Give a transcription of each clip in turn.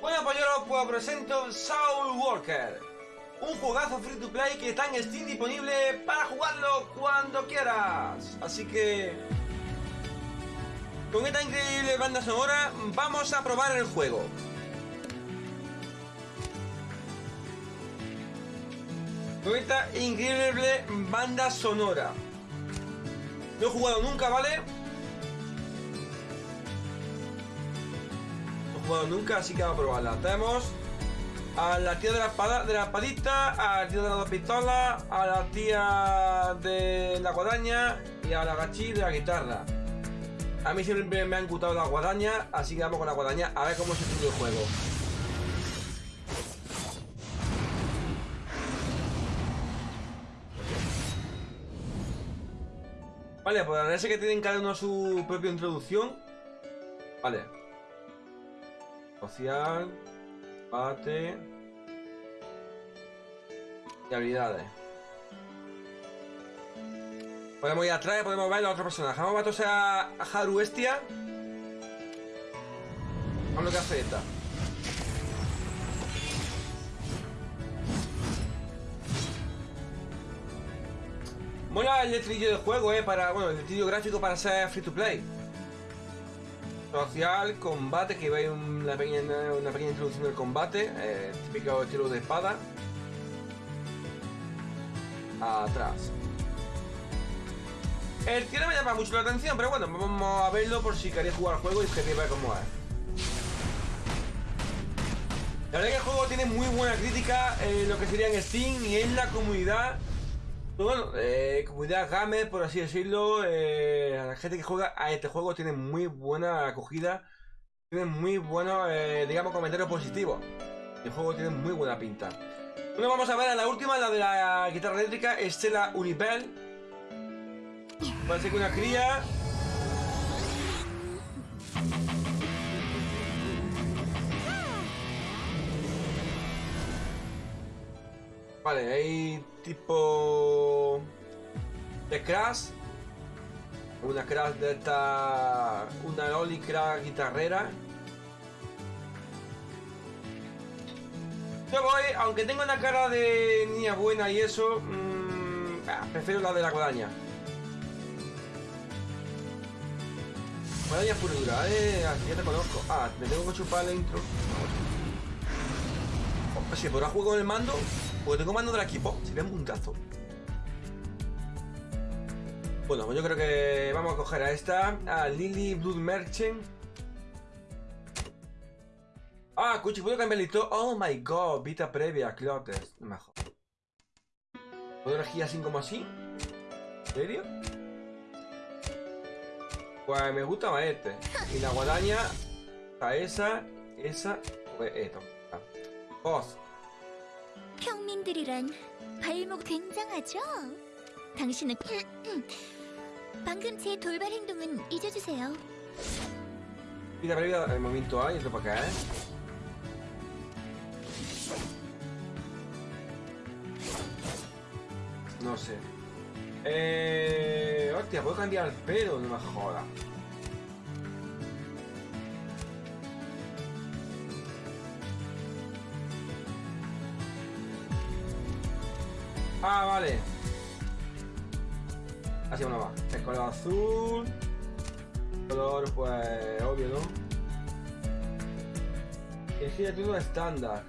Bueno, pues yo pues presento Soul Walker. Un juegazo free to play que está en Steam disponible para jugarlo cuando quieras. Así que... Con esta increíble banda sonora vamos a probar el juego. Con esta increíble banda sonora. No he jugado nunca, ¿vale? Jugado nunca, así que vamos a probarla. Tenemos a la tía de la espada, de la espadita, al tío de las dos pistolas, a la tía de la guadaña y a la gachí de la guitarra. A mí siempre me han gustado la guadaña, así que vamos con la guadaña a ver cómo se pide el juego. Vale, pues parece que tienen cada uno su propia introducción. Vale. Social. Bate. Y habilidades. Podemos ir atrás, podemos ver a otro personaje. Vamos a ver a Haru Estia. Vamos lo que hace esta. Mola el letrillo del juego, eh, para, bueno, el letrillo gráfico para ser free to play. Social, combate, que veis una pequeña, una pequeña introducción del combate, eh, típico estilo de espada. Atrás. El no me llama mucho la atención, pero bueno, vamos a verlo por si queréis jugar al juego y queréis ver cómo es. La verdad que el juego tiene muy buena crítica en lo que sería en Steam y en la comunidad bueno, eh, comunidad gamer, por así decirlo, eh, la gente que juega a este juego tiene muy buena acogida, tiene muy buenos, eh, digamos, comentarios positivos. El juego tiene muy buena pinta. Bueno, vamos a ver a la última, la de la guitarra eléctrica, Estela Unipel. Parece que una cría. Vale, hay tipo de crash. Una crash de esta. Una Loli crash guitarrera. Yo voy, aunque tengo una cara de niña buena y eso, mmm, prefiero la de la guadaña. Guadaña pura dura, eh, ya te conozco. Ah, me tengo que chupar la intro. Oh, si podrá jugar con el mando, porque tengo mando del equipo. Sería un puntazo. Bueno, pues yo creo que vamos a coger a esta. A Lily Blood Merchant. Ah, escucha, ¿puedo cambiar listo? Oh my god, vita previa, Clotes. Mejor. ¿Puedo elegir así como así? ¿En serio? Pues me gusta más este. Y la guadaña. A esa, esa, pues esto. Boss. 평민들이란 발목 굉장하죠? 당신은 방금 제 돌발 행동은 잊어주세요. Vida previa el momento A y esto para acá, ¿eh? No sé. Eh... Hostia, puedo cambiar el pelo, no me jodas. Ah, vale. Así uno va. El color azul. Color, pues, obvio, ¿no? Elegir título estándar.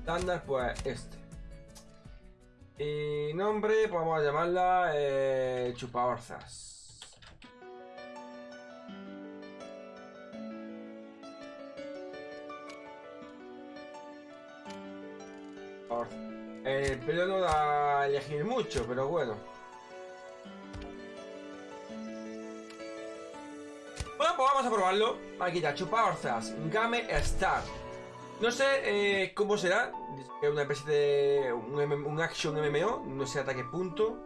Estándar, pues, este. Y nombre, pues vamos a llamarla eh, Chupaorzas. El pelo no da a elegir mucho, pero bueno. Bueno, pues vamos a probarlo. Aquí está, Chupaorzas, Game Star. No sé eh, cómo será. Es una especie de. Un, action MMO. No sé hasta qué punto.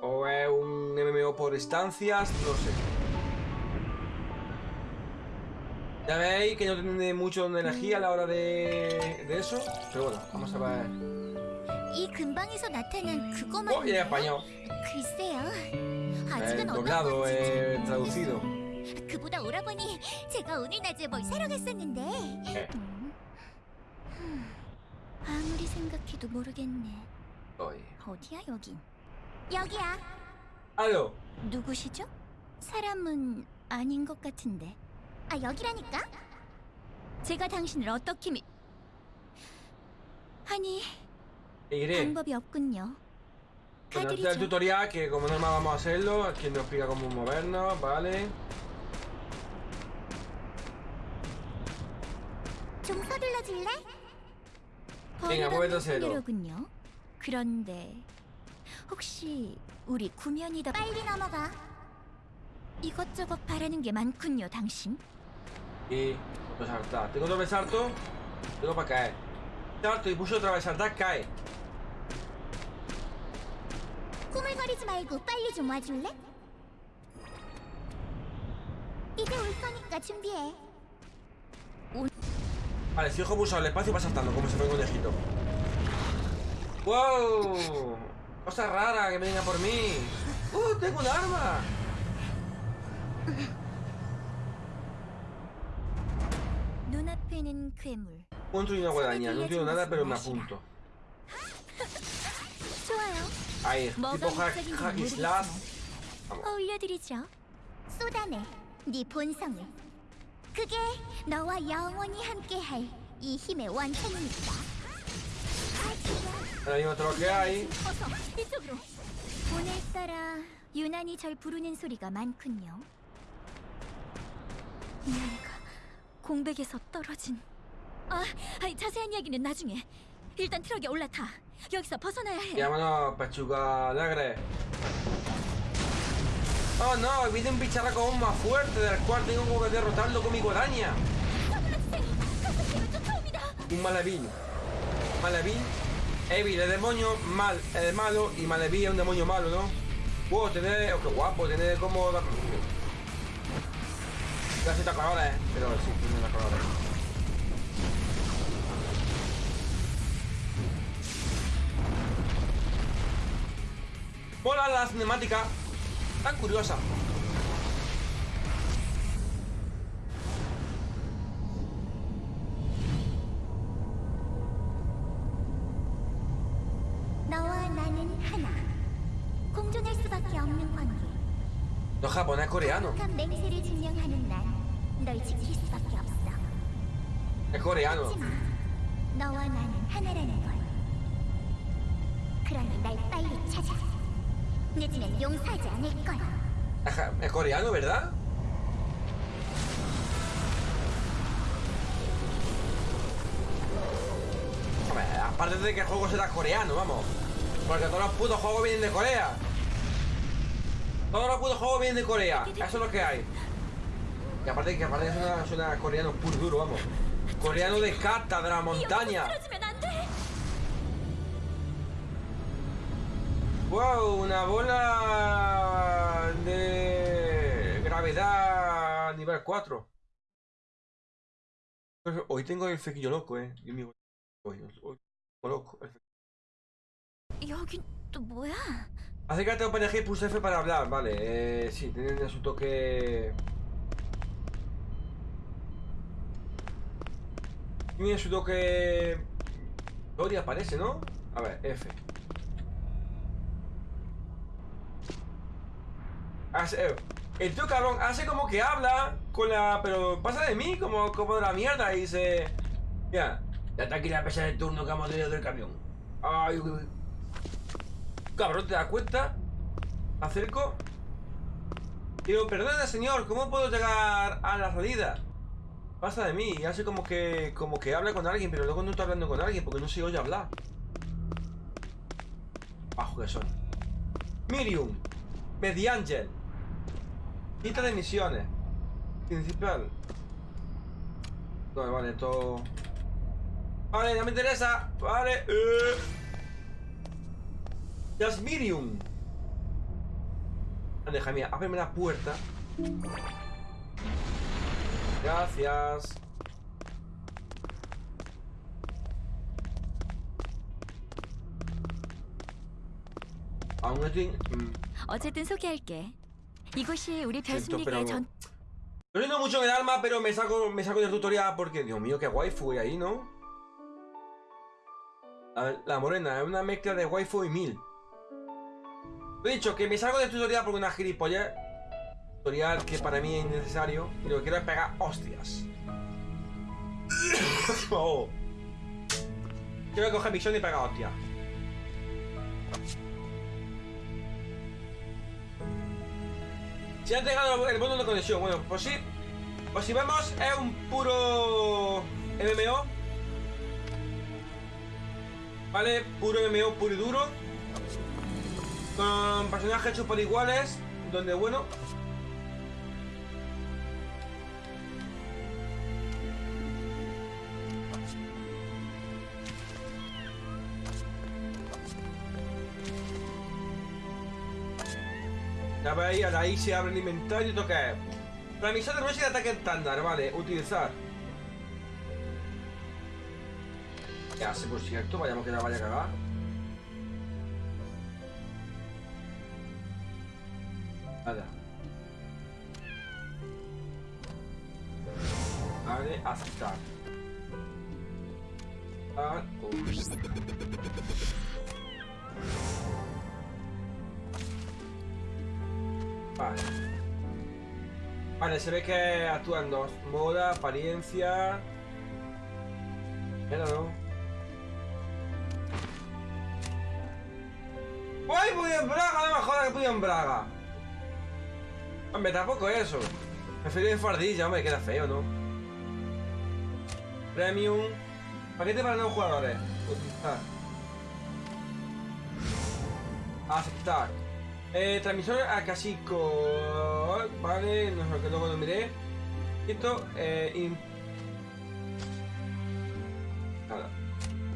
O es un MMO por estancias. No sé. Ya veis que no tiene mucho energía a la hora de, de eso. Pero bueno, vamos a ver. 이 근방에서 나타난 그거 Oh, y en 말이에요? español. 글쎄요. Eh, 아직은 어떤 doblado, 건지 eh, 잘 traducido. 모르겠어요. 그보다 오라버니 제가 오늘 낮에 뭘 사러 갔었는데 네. 음. 음. 아무리 생각해도 모르겠네 Oye. 어디야 여긴 여기야 Aló. 누구시죠? 사람은 아닌 것 같은데 아 여기라니까 제가 당신을 어떻게 미... 아니 없군요 Bueno, este es el tutorial que como normal vamos a hacerlo. Aquí nos explica cómo movernos, ¿vale? 좀 서둘러 줄래? 땡아, 뭐해도 세로. 분이로군요. 그런데 혹시 우리 구면이다 빨리 넘어가. 이것저것 바라는 게 많군요, 당신. Y otro saltar. Tengo doble salto. Tengo para caer. Salto y pulso otra vez saltar, cae. 꾸물거리지 말고 빨리 좀 와줄래? 이제 올 거니까 준비해. Vale, si dejo pulsado el espacio va saltando como si fuera un conejito. ¡Wow! Cosa rara que me venga por mí. ¡Uh! ¡Tengo un arma! 눈앞에는 괴물. Punto y una guadaña. No entiendo nada, pero me apunto. Ahí, 뭐가 모르겠지만 slash. Vamos. 어울려드리죠. 쏟아내 네 본성을. 그게 너와 영원히 함께할 이 힘의 todo lo que hay. 어서 이쪽으로. 오늘따라 유난히 절 부르는 소리가 많군요. 뭔가 공백에서 떨어진. 아, 아이, 자세한 이야기는 나중에. 일단 트럭에 올라타. 여기서 벗어나야 해. Llámanos pechuga alegre. Oh no, viene un bicharraco aún más fuerte del cual tengo que derrotarlo con mi guadaña. Un malevín. Malevín, Evil, el demonio, mal, el malo y Maleví es un demonio malo, ¿no? Wow, tener, oh, qué guapo, tener como... Casi te colores, pero sí, tiene las colores. Mola la cinemática tan curiosa. No japonés coreano. Es coreano. 너와 나는 하나라는 걸. 그러니 날 빨리 찾아. Es coreano, ¿verdad? Aparte de que el juego será coreano, vamos. Porque todos los putos juegos vienen de Corea. Todos los putos juegos vienen de Corea. Eso es lo que hay. Y aparte que aparte suena, suena coreano puro duro, vamos. Coreano de cata, de la montaña. Wow, una bola de gravedad nivel 4. Pues, hoy tengo el fequillo loco, eh. Dios mío. Hoy, hoy, loco. Acércate a OpenAG pulsa F para hablar, vale. Eh, sí, tienen su toque. Tiene su toque. Gloria parece, ¿no? A ver, F. Hace- eh, el tío cabrón hace como que habla con la. Pero pasa de mí, como, como de la mierda, y dice. Mira, ya está aquí la pesa del turno que hemos tenido del camión. Ay, uy, uy. Cabrón, ¿te das cuenta? Acerco. Digo, perdona señor, ¿cómo puedo llegar a la salida? Pasa de mí, y hace como que como que habla con alguien, pero luego no está hablando con alguien porque no se oye hablar. Bajo que son. Miriam. Mediangel. Lista de misiones. Principal. Vale, vale, esto. Vale, no me interesa. Vale. Eh. Jasmirium. Deja mía, ábreme la puerta. Gracias. Aún estoy. mm, 어쨌든 소개할게. 이곳이 우리 Siento, 별순리가의 pero- 전 No siento mucho en el alma, pero me saco, me saco del tutorial porque, Dios mío, qué waifu hay ahí, ¿no? La, la morena es una mezcla de waifu y mil. Lo he dicho, que me salgo del tutorial porque una gilipollas. Tutorial que para mí es innecesario. Y lo que quiero es pegar hostias. oh. Quiero coger misión y pegar hostias. Si han llegado el bono de conexión, bueno, pues sí. Pues si vemos, es un puro MMO. ¿Vale? Puro MMO, puro y duro. Con personajes por iguales. Donde, bueno. Ya veis, ahora ahí se abre el inventario. ¿Esto qué es? Transmisión de de ataque estándar, vale, utilizar. Ya sé, por cierto, vayamos que la vaya a cagar. Nada. Vale, aceptar. Ah, uy. Vale. Se ve que actúan dos. Moda, apariencia. Pero no. ¡Ay, voy en Braga! No me jodas que voy en Braga. Hombre, tampoco eso. Prefiero en fardilla, hombre, queda feo, ¿no? Premium. Paquete para nuevos jugadores. Utilizar. Aceptar. Eh, transmisor a Casico. Vale, no sé lo que luego lo miré. Esto, eh.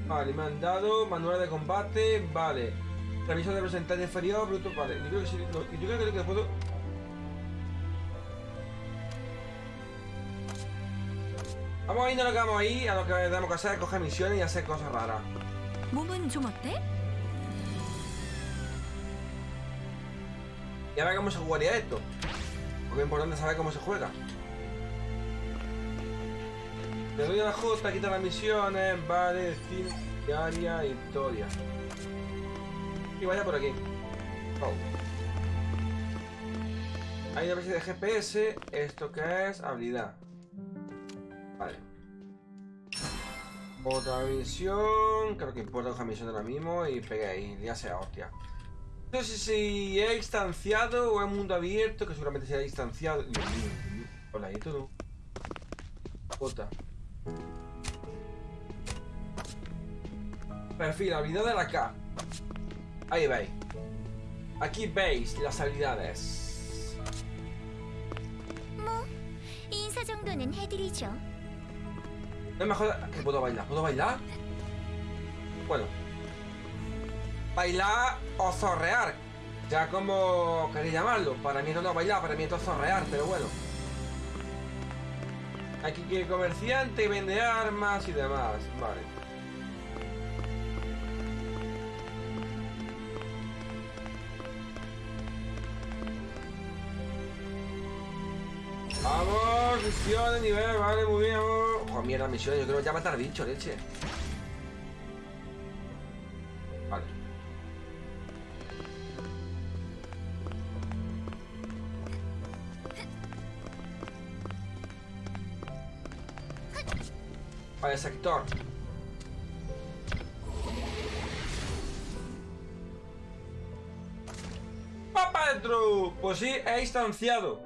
Vale, me han dado manual de combate. Vale. Transmisor de porcentaje inferior, bruto. Vale, yo creo que sí. no, yo creo que puedo. Vamos a irnos a lo que vamos ahí, a lo que tenemos que hacer coger misiones y hacer cosas raras. Y a ver cómo se jugaría esto. Porque es importante saber cómo se juega. Le doy a la J, quita las misiones, vale, Steam, diaria, historia. Y vaya por aquí. Oh. Hay una especie de GPS. ¿Esto qué es? Habilidad. Vale. Otra misión. Creo que importa coger misión ahora mismo y pegué ahí. Ya sea hostia. No sé si es distanciado o es mundo abierto, que seguramente será distanciado. Hola, ¿y todo? Jota. Perfil, habilidad de la K. Ahí veis. Aquí veis las habilidades. No es mejor... ¿Puedo bailar? ¿Puedo bailar? Bueno. Bailar o zorrear. Ya como queréis llamarlo. Para mí no es bailar, para mí esto es zorrear, pero bueno. Aquí que comerciante vende armas y demás. Vale. Vamos, misión de nivel, vale, muy bien. Joder, mierda, misiones, yo creo que ya matar bicho, leche. Vale, sector. ¡Papá dentro! Pues sí, he instanciado.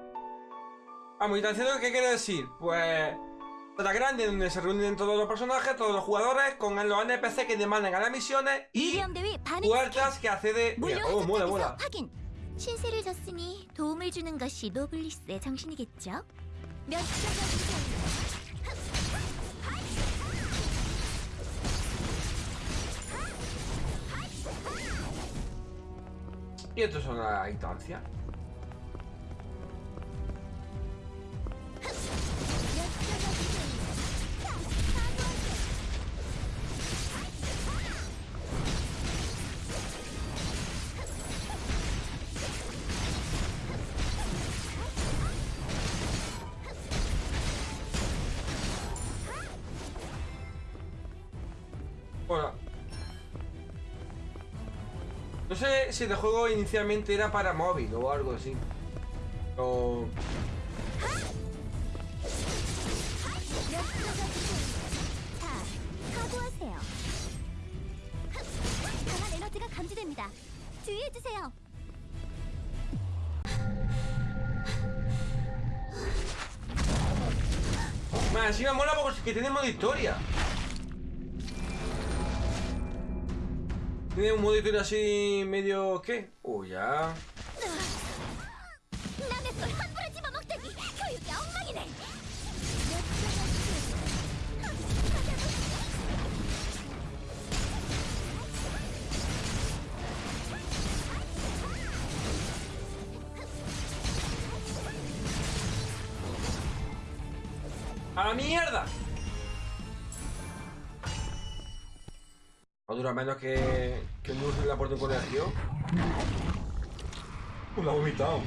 Vamos, instanciado, ¿qué quiere decir? Pues... Sala grande donde se reúnen todos los personajes, todos los jugadores, con los NPC que demandan a las misiones y 미리엄 대위 반응 puertas que accede... Mira, oh, mola, 물려해서 mola. 확인. 신세를 졌으니 도움을 주는 것이 노블리스의 정신이겠죠. 몇 시간 Y esto es una instancia. sé si el juego inicialmente era para móvil o algo así. O... Más encima mola porque tiene modo historia. Tiene un modo historia así bloque. O ya. ¡A la mierda! No dura menos que, que un la puerta de un colegio. Uh, la ha vomitado.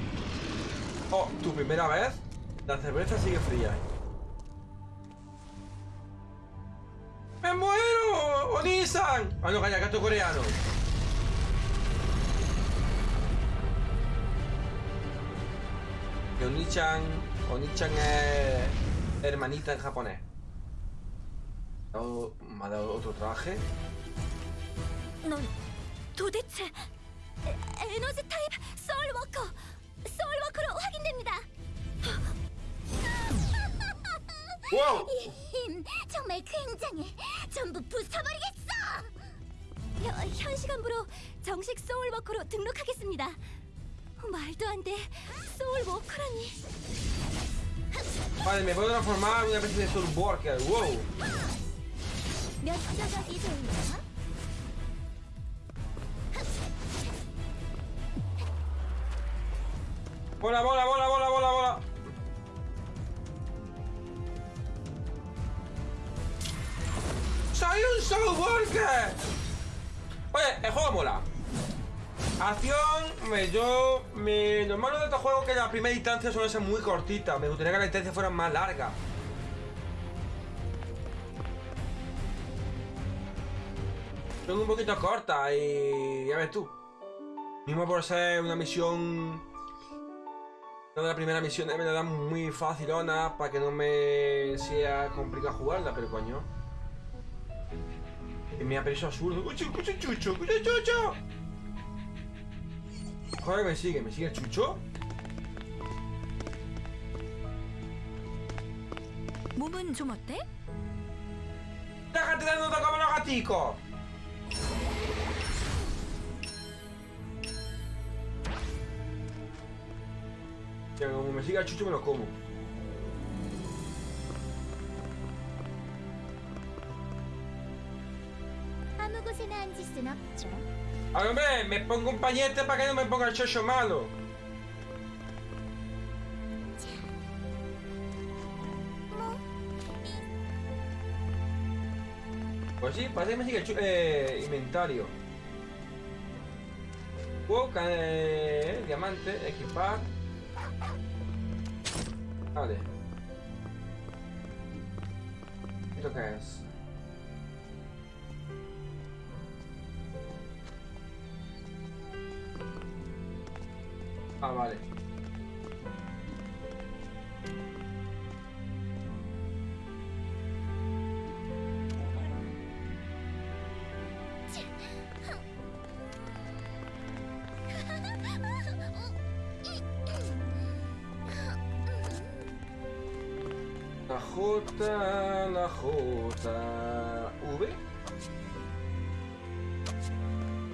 Oh, tu primera vez, la cerveza sigue fría. ¡Me muero! ¡Onisan! Ah, no, calla, gato coreano. Que Onichan. Onichan es hermanita en japonés. Me ha dado otro traje. No. 에, 에너지 타입 소울워커 소울워커로 확인됩니다. 와우! 이 힘 정말 굉장해. 전부 부숴버리겠어. 현, 현 시간부로 정식 소울워커로 등록하겠습니다. 말도 안 돼. 소울워커라니. Vale, me puedo transformar en una especie de Soul Worker. ¡Wow! 몇 조각이 되나? ¡Bola, bola, bola, bola, bola, bola! ¡Soy un Worker! Oye, el juego mola. Acción, me, yo... Me, lo malo de estos juegos es que las primeras instancias suelen ser muy cortitas. Me gustaría que las instancias fueran más largas. Son un poquito cortas y... Ya ves tú. Mismo por ser una misión... La primera misión me la dan muy facilona para que no me sea complicado jugarla, pero coño. Y me ha preso absurdo. ¡Cucho, cucho, chucho! ¡Cucho, chucho! Joder, me sigue, me sigue el chucho. ¡Déjate de nota como los gaticos! Que como me siga Chucho me lo como. Ay, hombre, me pongo un pañete para que no me ponga el chocho malo. Pues sí, parece que me sigue el eh, inventario. Boca, eh, diamante, equipar. Vale. ¿Esto qué es? Ah, vale. J, la J, V.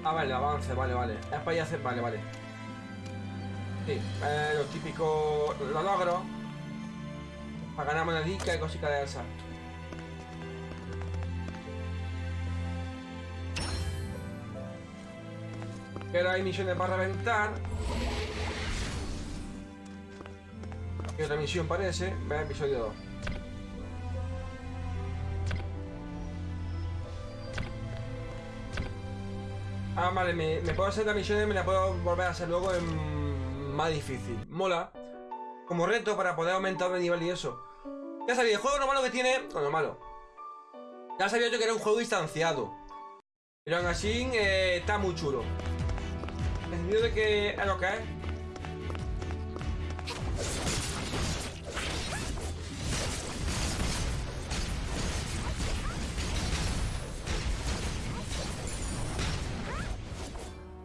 Ah, vale, avance, vale, vale. Es para ir a hacer, vale, vale. Sí, eh, lo típico, lo logro. Para ganar monedica y cositas de esas. Pero hay misiones para reventar. Y otra misión parece. Ve episodio 2. Ah, vale, me, puedo hacer la misión y me la puedo volver a hacer luego en más difícil. Mola. Como reto para poder aumentar de nivel y eso. Ya sabía, el juego lo malo que tiene. Bueno, malo. Ya sabía yo que era un juego distanciado. Pero aún así eh, está muy chulo. En el sentido de que es lo que es.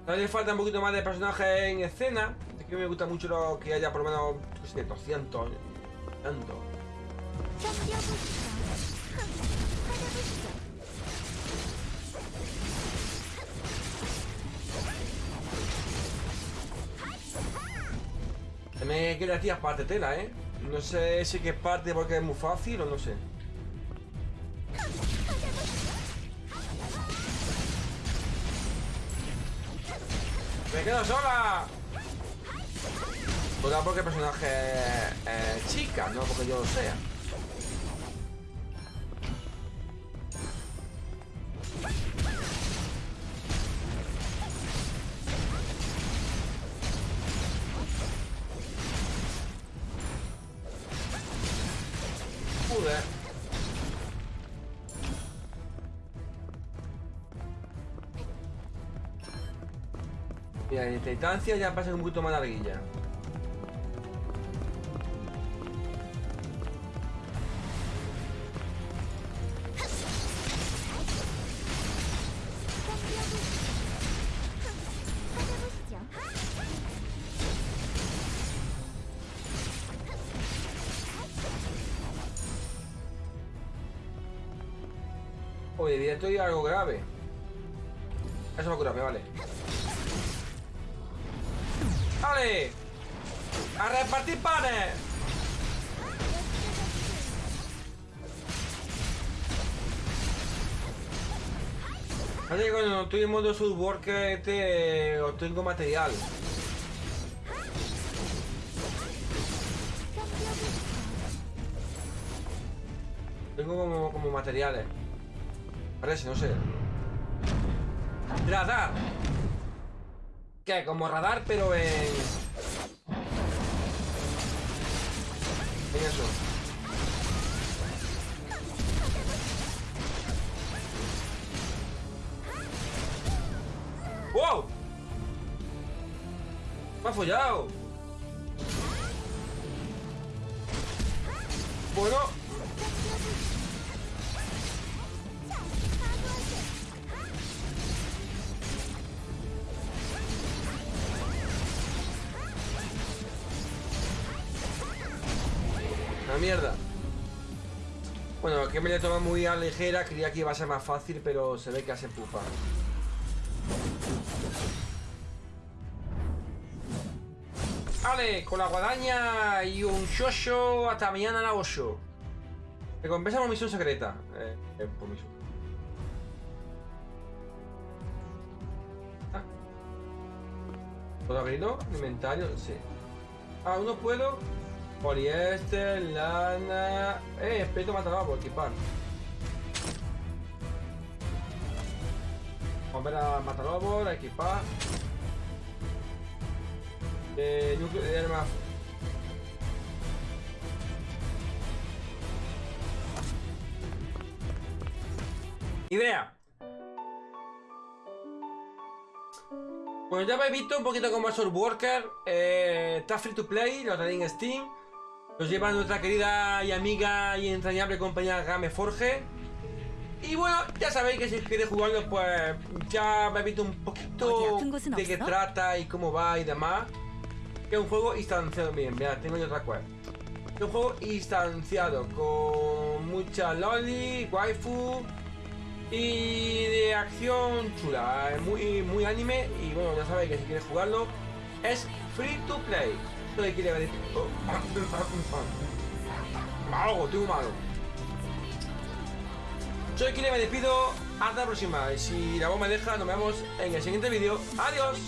Todavía falta un poquito más de personajes en escena. Es que me gusta mucho lo que haya por lo menos no sé, 200. Tanto. Me queda aquí parte tela, ¿eh? No sé si que parte porque es muy fácil o no sé. Quedo sola! Sola porque personaje es chica, no porque yo lo sea. Mira, en esta distancia ya pasa un poquito más larguilla. Oye, directo y algo grave. Eso va a curarme, vale. ¡A repartir panes! Así que cuando estoy en modo subworker este obtengo material. Tengo como, como materiales. Parece, no sé. Radar. ¿Qué? Como radar, pero en... En eso. ¡Wow! ¡Me ha follado! Mierda. Bueno, que me la toma muy a la ligera, creía que iba a ser más fácil, pero se ve que hace pupa. Vale, con la guadaña y un shosho hasta mañana a las 8. Recompensa por misión secreta. Eh, eh, por misión. Ah. ¿Puedo abrirlo? Inventario, sí. Ah, uno puedo. Poliéster, lana. Eh, espeto mataba por equipar. Vamos a Matalobos, a equipar. Eh, núcleo de armas. Idea. Bueno, ya habéis visto un poquito cómo es Worker. Eh, está free to play, lo tenéis en Steam. Los lleva nuestra querida y amiga y entrañable compañera Game Forge. Y bueno, ya sabéis que si queréis jugarlo, pues ya habéis visto un poquito de qué trata y cómo va y demás. Que es un juego instanciado, miren, mirad, tengo yo otra cual. Es un juego instanciado con mucha loli, waifu y de acción chula, es muy, muy anime y bueno, ya sabéis que si queréis jugarlo es free to play. De quiere decir... Oh. Malo, tengo malo. Soy Kile, me despido. Hasta la próxima. Y si la voz me deja, nos vemos en el siguiente vídeo. ¡Adiós!